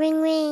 Ring ring.